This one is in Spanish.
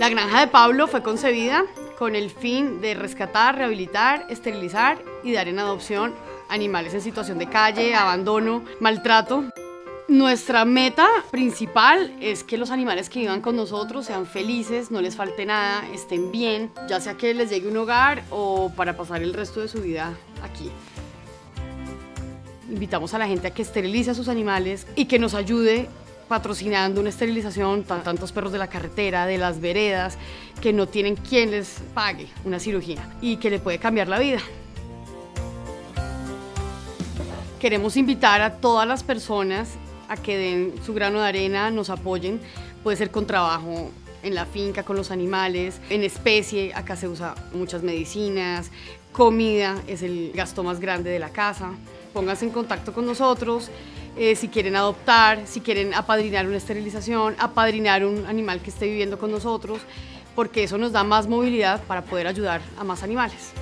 La granja de Pablo fue concebida con el fin de rescatar, rehabilitar, esterilizar y dar en adopción animales en situación de calle, abandono, maltrato. Nuestra meta principal es que los animales que vivan con nosotros sean felices, no les falte nada, estén bien, ya sea que les llegue un hogar o para pasar el resto de su vida aquí. Invitamos a la gente a que esterilice a sus animales y que nos ayude patrocinando una esterilización tantos perros de la carretera, de las veredas, que no tienen quien les pague una cirugía y que le puede cambiar la vida. Queremos invitar a todas las personas a que den su grano de arena, nos apoyen. Puede ser con trabajo en la finca, con los animales, en especie, acá se usa muchas medicinas, comida es el gasto más grande de la casa. Pónganse en contacto con nosotros eh, si quieren adoptar, si quieren apadrinar una esterilización, apadrinar un animal que esté viviendo con nosotros, porque eso nos da más movilidad para poder ayudar a más animales.